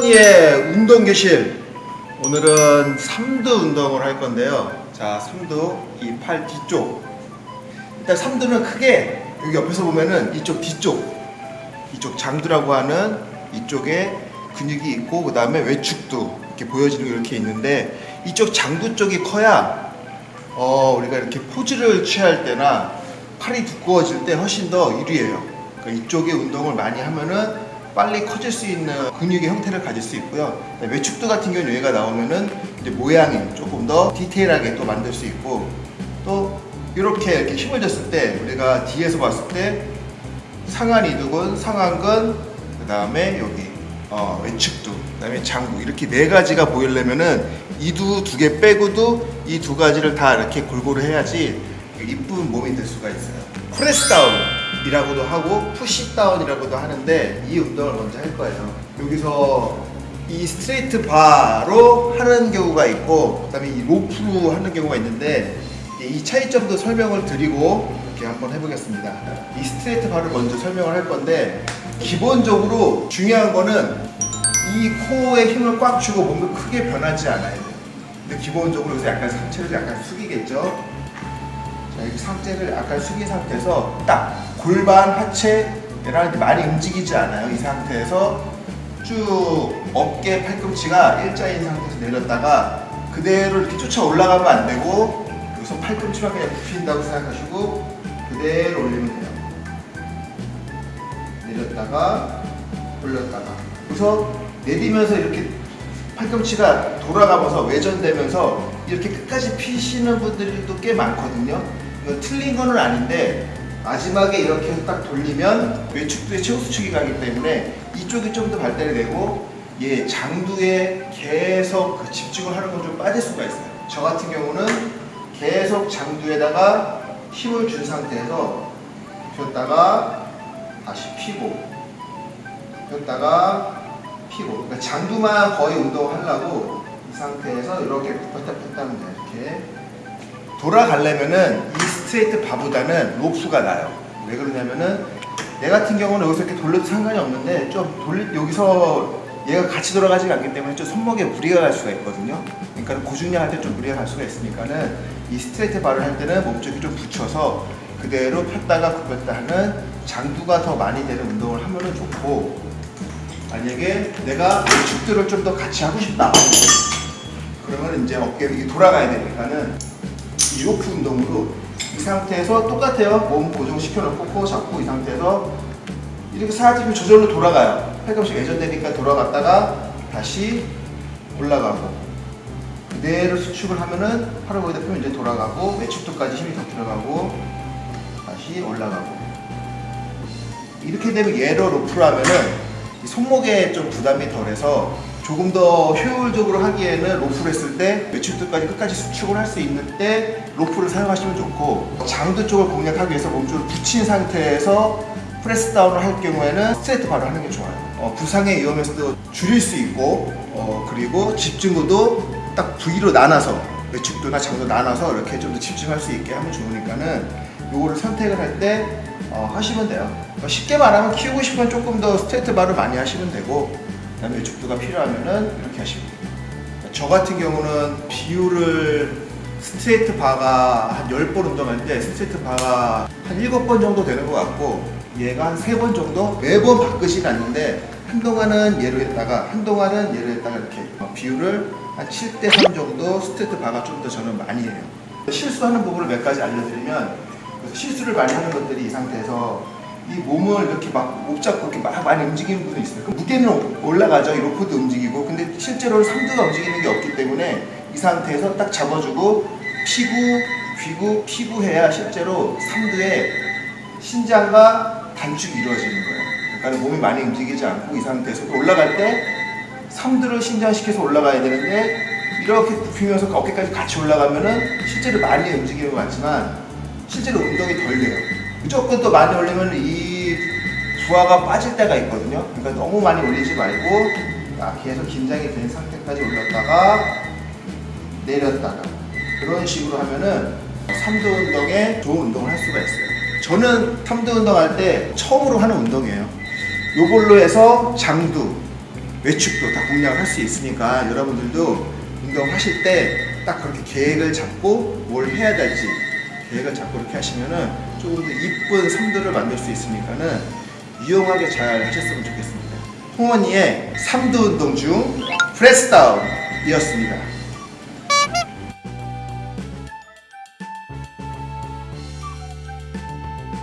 수건이의 운동 교실. 오늘은 삼두 운동을 할 건데요. 자 삼두 이 팔 뒤쪽. 일단 삼두는 크게 여기 옆에서 보면은 이쪽 뒤쪽. 이쪽 장두라고 하는 이쪽에 근육이 있고 그 다음에 외축도 이렇게 보여지는 게 이렇게 있는데 이쪽 장두 쪽이 커야 어 우리가 이렇게 포즈를 취할 때나 팔이 두꺼워질 때 훨씬 더 유리해요. 그러니까 이쪽에 운동을 많이 하면은 빨리 커질 수 있는 근육의 형태를 가질 수 있고요. 외축도 같은 경우는 여기가 나오면은 이제 모양이 조금 더 디테일하게 또 만들 수 있고 또 이렇게 이렇게 힘을 줬을 때 우리가 뒤에서 봤을 때 상한 이두근, 상한근, 그 다음에 여기 어, 외축도, 그 다음에 장구 이렇게 네 가지가 보이려면은 이두 두 개 빼고도 이 두 가지를 다 이렇게 골고루 해야지 이쁜 몸이 될 수가 있어요. press down 이라고도 하고 push down이라고도 하는데 이 운동을 먼저 할 거예요. 여기서 이 straight bar로 하는 경우가 있고 그 다음에 이 로프로 하는 경우가 있는데 이 차이점도 설명을 드리고 이렇게 한번 해보겠습니다. 이 straight bar를 먼저 설명을 할 건데 기본적으로 중요한 거는 이 코어에 힘을 꽉 주고 몸을 크게 변하지 않아야 돼요. 근데 기본적으로 여기서 약간 상체를 약간 숙이겠죠? 자, 이렇게 상체를 약간 숙인 상태에서 딱 골반 하체랑 많이 움직이지 않아요. 이 상태에서 쭉 어깨 팔꿈치가 일자인 상태에서 내렸다가 그대로 이렇게 쫓아 올라가면 안 되고 여기서 팔꿈치만 그냥 굽힌다고 생각하시고 그대로 올리면 돼요. 내렸다가 올렸다가 그래서 내리면서 이렇게 팔꿈치가 돌아가면서 외전되면서 이렇게 끝까지 피시는 분들도 꽤 많거든요. 틀린 거는 아닌데 마지막에 이렇게 딱 돌리면 외축두의 최고 수축이 가기 때문에 이쪽이 좀 더 발달이 되고 얘 장두에 계속 그 집중을 하는 건 좀 빠질 수가 있어요. 저 같은 경우는 계속 장두에다가 힘을 준 상태에서 폈다가 다시 피고 폈다가 피고 그러니까 장두만 거의 운동을 하려고 이 상태에서 이렇게 폈다 폈다 하면 돼요. 이렇게 돌아가려면은 이 스트레이트 바보다는 로프가 나요. 왜 그러냐면은 내 같은 경우는 여기서 이렇게 돌려도 상관이 없는데 좀 돌리 여기서 얘가 같이 돌아가지 않기 때문에 좀 손목에 무리가 갈 수가 있거든요. 그러니까 고중량 할 때 좀 무리가 갈 수가 있으니까는 이 straight bar를 할 때는 몸쪽이 좀 붙여서 그대로 폈다가 굽혔다 하는 장두가 더 많이 되는 운동을 하면은 좋고 만약에 내가 측두를 좀 더 같이 하고 싶다 그러면 이제 어깨를 돌아가야 되니까는 이 로프 운동으로 이 상태에서 똑같아요. 몸 고정시켜 놓고 코어 잡고 이 상태에서 이렇게 살짝 저절로 돌아가요. 팔꿈치 외전되니까 돌아갔다가 다시 올라가고 그대로 수축을 하면은 팔을 거기다 펴면 이제 돌아가고 외측두까지 힘이 더 들어가고 다시 올라가고 이렇게 되면 얘로 로프를 하면은 손목에 좀 부담이 덜해서 조금 더 효율적으로 하기에는 로프를 했을 때 외측두까지 끝까지 수축을 할 수 있는 때 로프를 사용하시면 좋고 장두 쪽을 공략하기 위해서 몸쪽을 붙인 상태에서 press down을 할 경우에는 straight bar로 하는 게 좋아요. 어, 부상의 위험에서도 줄일 수 있고 어, 그리고 집중도도 딱 부위로 나눠서 외측두나 장두 나눠서 이렇게 좀 더 집중할 수 있게 하면 좋으니까는 요거를 선택을 할때 어, 하시면 돼요. 어, 쉽게 말하면 키우고 싶으면 조금 더 straight bar를 많이 하시면 되고 그 다음에 외측두가 필요하면은 이렇게 하시면 돼요. 저 같은 경우는 비율을 straight bar가 한 10번 운동할 때 straight bar가 한 7번 정도 되는 것 같고 얘가 한 3번 정도? 매번 바꾸진 않는데 한동안은 얘로 했다가 한동안은 얘로 했다가 이렇게 비율을 한 7대 3 정도 스트레이트 바가 좀 더 저는 많이 해요. 실수하는 부분을 몇 가지 알려드리면 실수를 많이 하는 것들이 이 상태에서 이 몸을 이렇게 막 목 잡고 이렇게 막 많이 움직이는 분이 있어요. 그 무게는 올라가죠. 이 로프도 움직이고. 근데 실제로는 삼두가 움직이는 게 없기 때문에 이 상태에서 딱 잡아주고 피구, 귀구, 피구 해야 실제로 삼두의 신장과 단축이 이루어지는 거예요. 그러니까 몸이 많이 움직이지 않고 이 상태에서 올라갈 때 삼두를 신장시켜서 올라가야 되는데 이렇게 굽히면서 어깨까지 같이 올라가면은 실제로 많이 움직이는 것 같지만 실제로 운동이 덜 돼요. 무조건 또 많이 올리면 이 부하가 빠질 때가 있거든요. 그러니까 너무 많이 올리지 말고 계속 긴장이 된 상태까지 올렸다가 내렸다가 그런 식으로 하면은 3두 운동에 좋은 운동을 할 수가 있어요. 저는 3두 운동 할 때 처음으로 하는 운동이에요. 요걸로 해서 장두, 외축도 다 공략을 할수 있으니까 여러분들도 운동하실 때 딱 그렇게 계획을 잡고 뭘 해야 될지 계획을 잡고 이렇게 하시면은 조금 더 이쁜 삼두를 만들 수 있으니까는 유용하게 잘 하셨으면 좋겠습니다. 홍원이의 삼두 운동 중 프레스다운이었습니다.